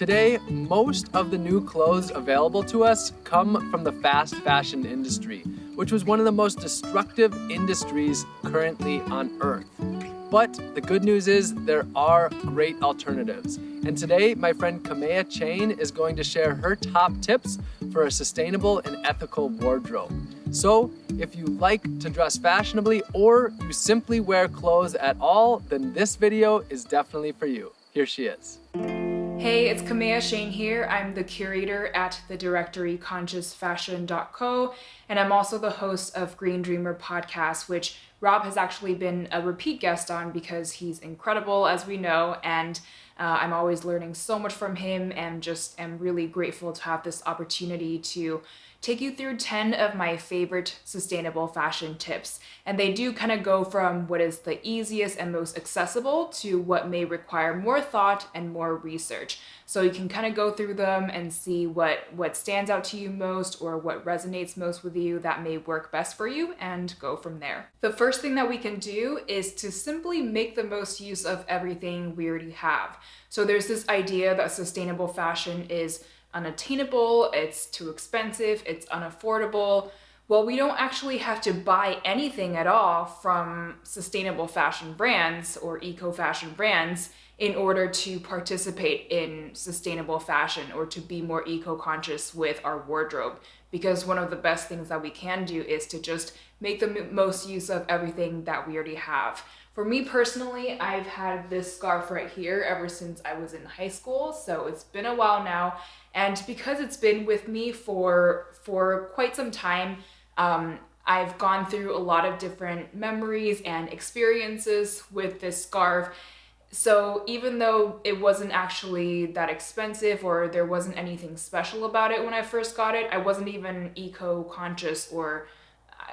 Today, most of the new clothes available to us come from the fast fashion industry, which was one of the most destructive industries currently on Earth. But the good news is there are great alternatives. And today, my friend Kamea Chayne is going to share her top tips for a sustainable and ethical wardrobe. So, if you like to dress fashionably or you simply wear clothes at all, then this video is definitely for you. Here she is. Hey, it's Kamea Chayne here. I'm the curator at the directory consciousfashion.co, and I'm also the host of Green Dreamer podcast, which Rob has actually been a repeat guest on because he's incredible, as we know, and uh, I'm always learning so much from him and just am really grateful to have this opportunity to take you through 10 of my favorite sustainable fashion tips. And they do kind of go from what is the easiest and most accessible to what may require more thought and more research. So you can kind of go through them and see what, what stands out to you most or what resonates most with you that may work best for you and go from there. The first thing that we can do is to simply make the most use of everything we already have. So there's this idea that sustainable fashion is unattainable, it's too expensive, it's unaffordable. Well, we don't actually have to buy anything at all from sustainable fashion brands or eco fashion brands in order to participate in sustainable fashion or to be more eco conscious with our wardrobe. Because one of the best things that we can do is to just make the most use of everything that we already have. For me personally, I've had this scarf right here ever since I was in high school, so it's been a while now. And because it's been with me for for quite some time, um, I've gone through a lot of different memories and experiences with this scarf. So even though it wasn't actually that expensive or there wasn't anything special about it when I first got it, I wasn't even eco-conscious or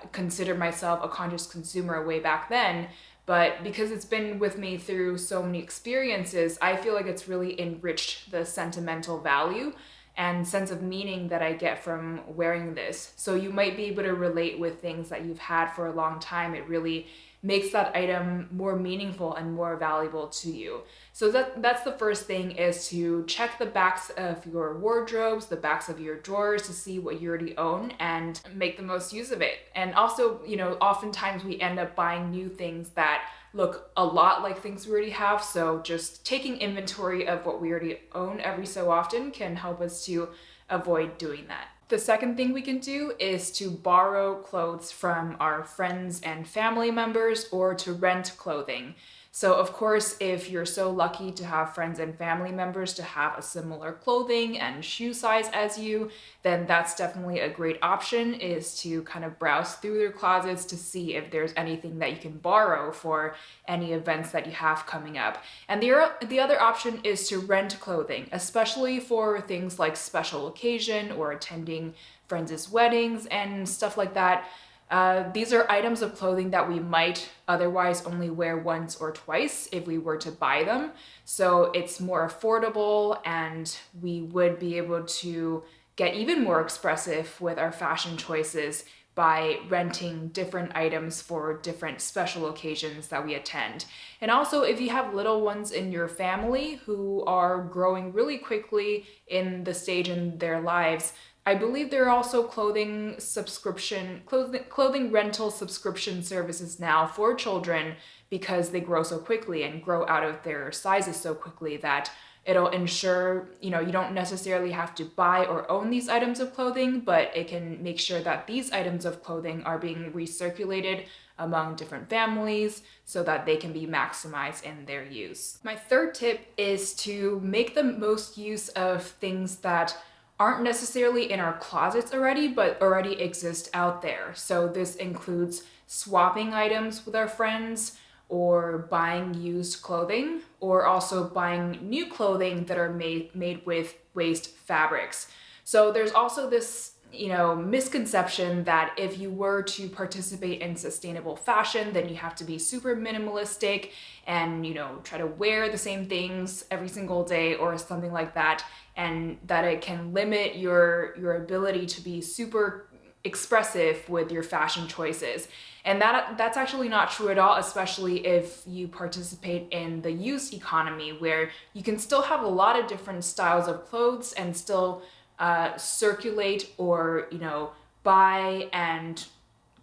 uh, consider myself a conscious consumer way back then. But because it's been with me through so many experiences, I feel like it's really enriched the sentimental value and sense of meaning that I get from wearing this. So you might be able to relate with things that you've had for a long time. It really makes that item more meaningful and more valuable to you. So that that's the first thing is to check the backs of your wardrobes, the backs of your drawers to see what you already own and make the most use of it. And also, you know, oftentimes we end up buying new things that look a lot like things we already have. So just taking inventory of what we already own every so often can help us to avoid doing that. The second thing we can do is to borrow clothes from our friends and family members or to rent clothing. So of course, if you're so lucky to have friends and family members to have a similar clothing and shoe size as you, then that's definitely a great option is to kind of browse through their closets to see if there's anything that you can borrow for any events that you have coming up. And the, the other option is to rent clothing, especially for things like special occasion or attending friends' weddings and stuff like that. Uh, these are items of clothing that we might otherwise only wear once or twice if we were to buy them. So it's more affordable and we would be able to get even more expressive with our fashion choices by renting different items for different special occasions that we attend. And also, if you have little ones in your family who are growing really quickly in the stage in their lives, I believe there are also clothing subscription, clothing, clothing rental subscription services now for children because they grow so quickly and grow out of their sizes so quickly that it'll ensure, you know, you don't necessarily have to buy or own these items of clothing, but it can make sure that these items of clothing are being recirculated among different families so that they can be maximized in their use. My third tip is to make the most use of things that aren't necessarily in our closets already, but already exist out there. So this includes swapping items with our friends or buying used clothing or also buying new clothing that are made, made with waste fabrics. So there's also this you know, misconception that if you were to participate in sustainable fashion, then you have to be super minimalistic and, you know, try to wear the same things every single day or something like that and that it can limit your your ability to be super expressive with your fashion choices. And that that's actually not true at all, especially if you participate in the used economy where you can still have a lot of different styles of clothes and still uh, circulate or, you know, buy and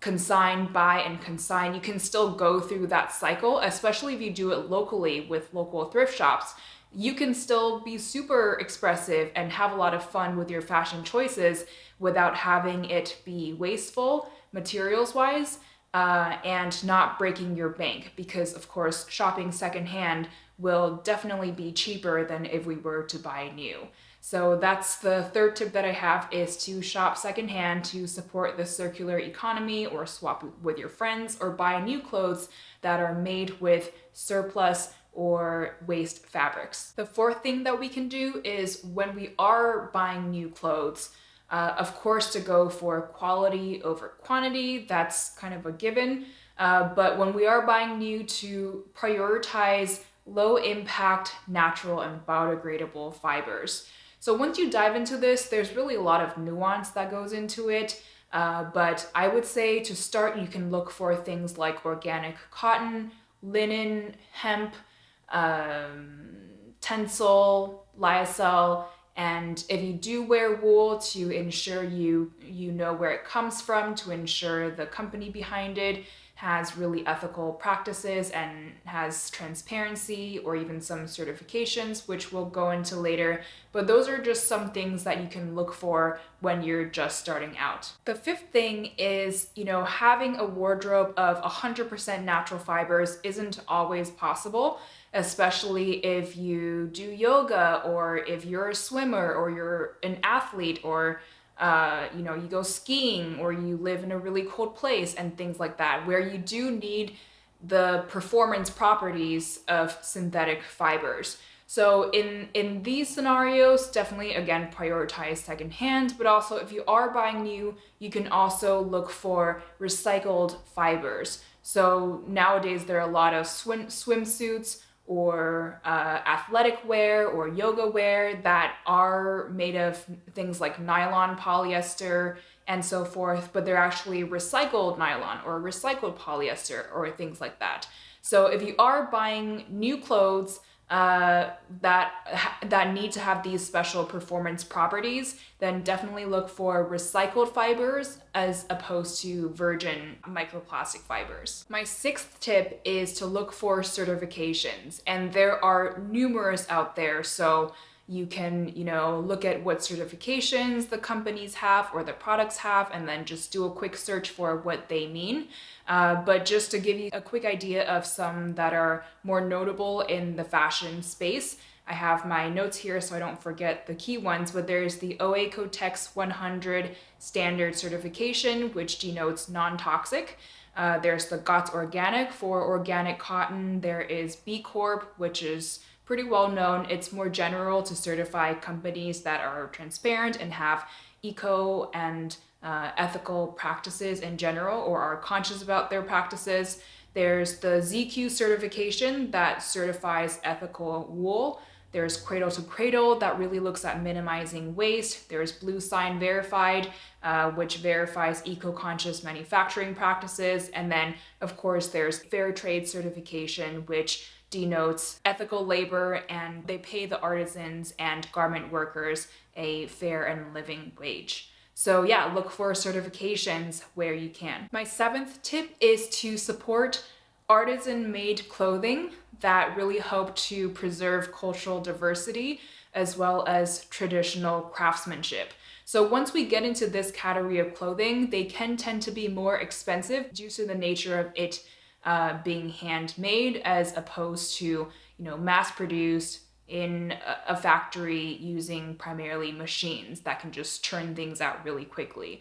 consign, buy and consign. You can still go through that cycle, especially if you do it locally with local thrift shops. You can still be super expressive and have a lot of fun with your fashion choices without having it be wasteful materials wise uh, and not breaking your bank because, of course, shopping secondhand will definitely be cheaper than if we were to buy new. So that's the third tip that I have is to shop secondhand to support the circular economy or swap with your friends or buy new clothes that are made with surplus or waste fabrics. The fourth thing that we can do is when we are buying new clothes, uh, of course, to go for quality over quantity, that's kind of a given. Uh, but when we are buying new, to prioritize low impact, natural, and biodegradable fibers. So once you dive into this, there's really a lot of nuance that goes into it. Uh, but I would say to start, you can look for things like organic cotton, linen, hemp, um, tencel, lyocell, and if you do wear wool to ensure you you know where it comes from to ensure the company behind it has really ethical practices and has transparency or even some certifications, which we'll go into later. But those are just some things that you can look for when you're just starting out. The fifth thing is, you know, having a wardrobe of 100% natural fibers isn't always possible especially if you do yoga or if you're a swimmer or you're an athlete or uh, you know, you go skiing or you live in a really cold place and things like that, where you do need the performance properties of synthetic fibers. So in in these scenarios, definitely again prioritize secondhand, but also if you are buying new, you can also look for recycled fibers. So nowadays there are a lot of swim swimsuits or uh, athletic wear or yoga wear that are made of things like nylon, polyester, and so forth, but they're actually recycled nylon or recycled polyester or things like that. So if you are buying new clothes uh, that that need to have these special performance properties, then definitely look for recycled fibers as opposed to virgin microplastic fibers. My sixth tip is to look for certifications, and there are numerous out there. So you can, you know, look at what certifications the companies have or the products have, and then just do a quick search for what they mean. Uh, but just to give you a quick idea of some that are more notable in the fashion space, I have my notes here so I don't forget the key ones, but there's the OEKO-TEX 100 standard certification, which denotes non-toxic. Uh, there's the GOTS Organic for organic cotton. There is B Corp, which is pretty well known. It's more general to certify companies that are transparent and have eco and uh, ethical practices in general or are conscious about their practices. There's the ZQ certification that certifies ethical wool. There's Cradle to Cradle that really looks at minimizing waste. There's bluesign Verified, uh, which verifies eco-conscious manufacturing practices. And then, of course, there's Fair Trade certification, which denotes ethical labor and they pay the artisans and garment workers a fair and living wage. So yeah, look for certifications where you can. My seventh tip is to support artisan made clothing that really help to preserve cultural diversity as well as traditional craftsmanship. So once we get into this category of clothing, they can tend to be more expensive due to the nature of it uh, being handmade as opposed to, you know, mass produced in a factory using primarily machines that can just churn things out really quickly.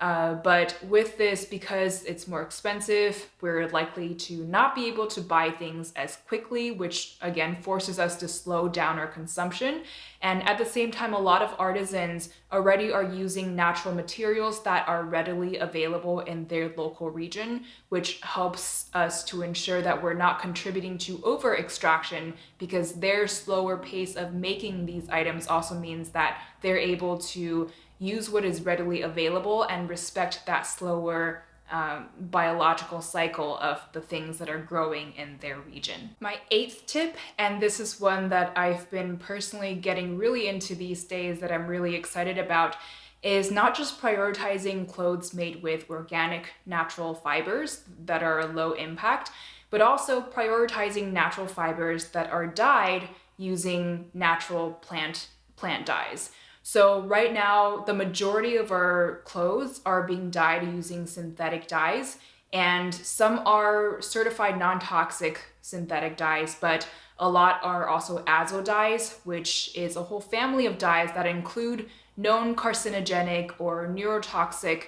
Uh, but with this, because it's more expensive, we're likely to not be able to buy things as quickly, which again forces us to slow down our consumption. And at the same time, a lot of artisans already are using natural materials that are readily available in their local region, which helps us to ensure that we're not contributing to over extraction because their slower pace of making these items also means that they're able to use what is readily available and respect that slower um, biological cycle of the things that are growing in their region. My eighth tip, and this is one that I've been personally getting really into these days that I'm really excited about, is not just prioritizing clothes made with organic natural fibers that are low impact, but also prioritizing natural fibers that are dyed using natural plant plant dyes. So right now, the majority of our clothes are being dyed using synthetic dyes, and some are certified non-toxic synthetic dyes, but a lot are also azo dyes, which is a whole family of dyes that include known carcinogenic or neurotoxic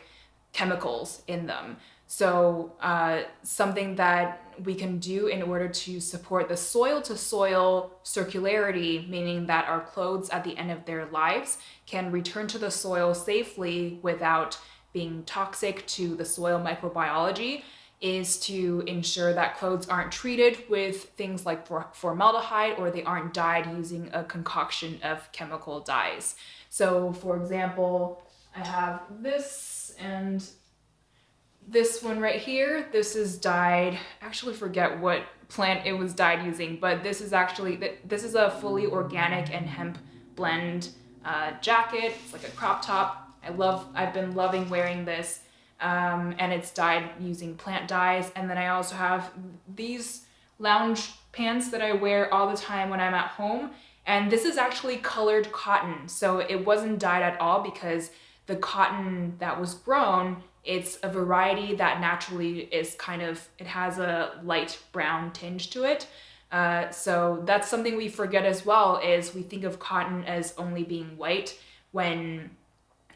chemicals in them. So, uh, something that we can do in order to support the soil to soil circularity, meaning that our clothes at the end of their lives can return to the soil safely without being toxic to the soil microbiology, is to ensure that clothes aren't treated with things like formaldehyde or they aren't dyed using a concoction of chemical dyes. So, for example, I have this and this one right here, this is dyed, actually forget what plant it was dyed using, but this is actually, this is a fully organic and hemp blend uh, jacket. It's like a crop top. I love, I've been loving wearing this. Um, and it's dyed using plant dyes. And then I also have these lounge pants that I wear all the time when I'm at home. And this is actually colored cotton. So it wasn't dyed at all because the cotton that was grown it's a variety that naturally is kind of, it has a light brown tinge to it. Uh, so that's something we forget as well is we think of cotton as only being white when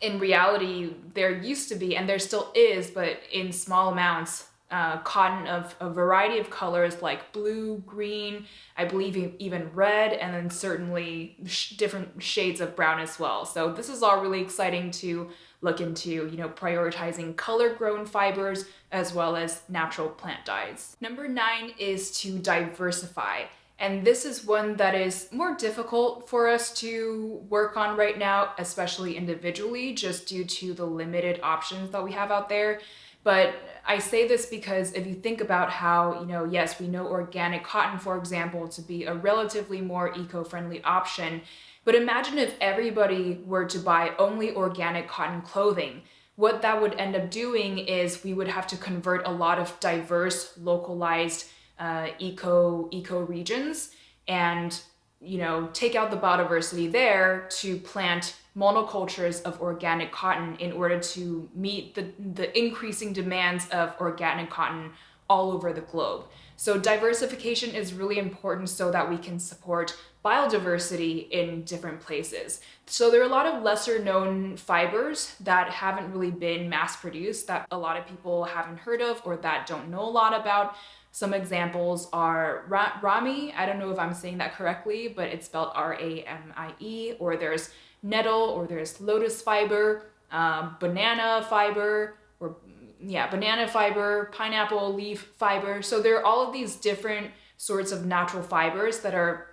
in reality there used to be and there still is but in small amounts uh, cotton of a variety of colors like blue green i believe even red and then certainly sh different shades of brown as well so this is all really exciting to look into, you know, prioritizing color grown fibers as well as natural plant dyes. Number nine is to diversify. And this is one that is more difficult for us to work on right now, especially individually, just due to the limited options that we have out there. But I say this because if you think about how, you know, yes, we know organic cotton, for example, to be a relatively more eco-friendly option, but imagine if everybody were to buy only organic cotton clothing. What that would end up doing is we would have to convert a lot of diverse, localized uh, eco eco regions and you know take out the biodiversity there to plant monocultures of organic cotton in order to meet the, the increasing demands of organic cotton all over the globe. So diversification is really important so that we can support biodiversity in different places. So there are a lot of lesser known fibers that haven't really been mass produced that a lot of people haven't heard of or that don't know a lot about. Some examples are ra ramie, I don't know if I'm saying that correctly, but it's spelled R-A-M-I-E, or there's nettle, or there's lotus fiber, um, banana fiber, or yeah, banana fiber, pineapple leaf fiber. So there are all of these different sorts of natural fibers that are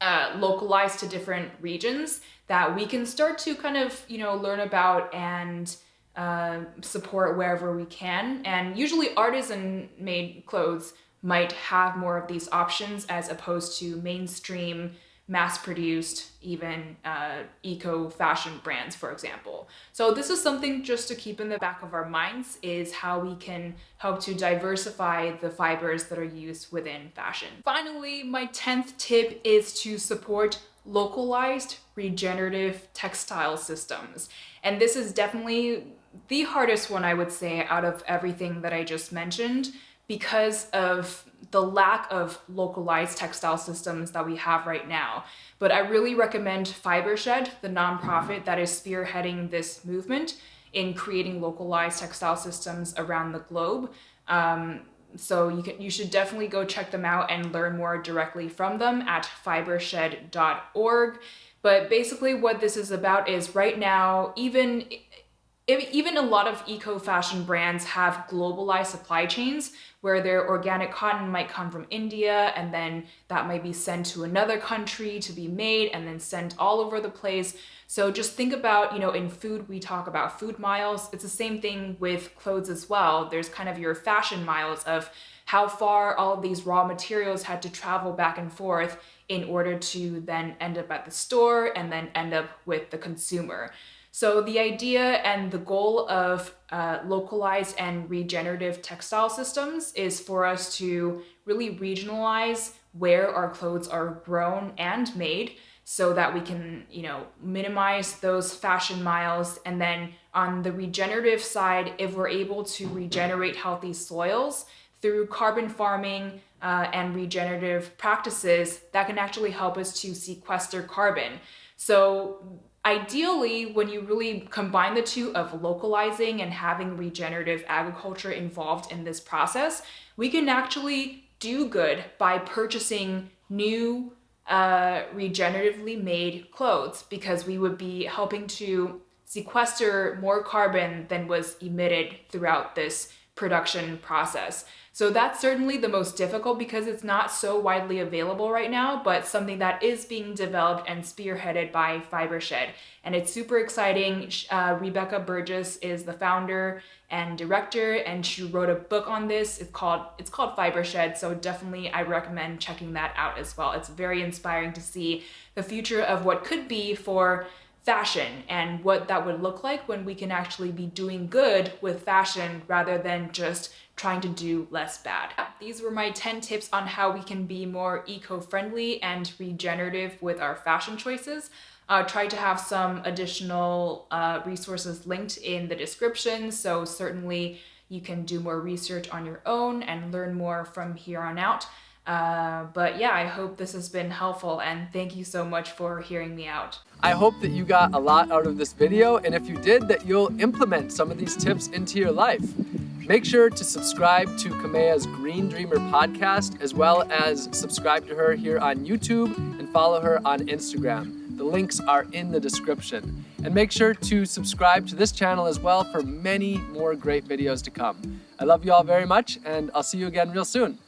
uh, localized to different regions that we can start to kind of, you know, learn about and uh, support wherever we can. And usually artisan made clothes might have more of these options as opposed to mainstream mass-produced even uh, eco-fashion brands, for example. So this is something just to keep in the back of our minds is how we can help to diversify the fibers that are used within fashion. Finally, my 10th tip is to support localized regenerative textile systems. And this is definitely the hardest one I would say out of everything that I just mentioned because of the lack of localized textile systems that we have right now. But I really recommend Fibershed, the nonprofit that is spearheading this movement in creating localized textile systems around the globe. Um, so you can you should definitely go check them out and learn more directly from them at fibershed.org. But basically what this is about is right now, even even a lot of eco fashion brands have globalized supply chains where their organic cotton might come from India and then that might be sent to another country to be made and then sent all over the place. So just think about, you know, in food, we talk about food miles. It's the same thing with clothes as well. There's kind of your fashion miles of how far all of these raw materials had to travel back and forth in order to then end up at the store and then end up with the consumer. So the idea and the goal of uh, localized and regenerative textile systems is for us to really regionalize where our clothes are grown and made so that we can, you know, minimize those fashion miles. And then on the regenerative side, if we're able to regenerate healthy soils through carbon farming uh, and regenerative practices, that can actually help us to sequester carbon. So Ideally, when you really combine the two of localizing and having regenerative agriculture involved in this process, we can actually do good by purchasing new uh, regeneratively made clothes because we would be helping to sequester more carbon than was emitted throughout this production process. So that's certainly the most difficult because it's not so widely available right now, but something that is being developed and spearheaded by Fibershed. And it's super exciting. Uh, Rebecca Burgess is the founder and director, and she wrote a book on this. It's called it's called Fibershed. So definitely, I recommend checking that out as well. It's very inspiring to see the future of what could be for fashion and what that would look like when we can actually be doing good with fashion rather than just trying to do less bad. These were my 10 tips on how we can be more eco-friendly and regenerative with our fashion choices. Uh, try to have some additional uh, resources linked in the description, so certainly you can do more research on your own and learn more from here on out. Uh, but yeah, I hope this has been helpful and thank you so much for hearing me out. I hope that you got a lot out of this video and if you did that you'll implement some of these tips into your life. Make sure to subscribe to Kamea's Green Dreamer podcast as well as subscribe to her here on YouTube and follow her on Instagram. The links are in the description. And make sure to subscribe to this channel as well for many more great videos to come. I love you all very much and I'll see you again real soon.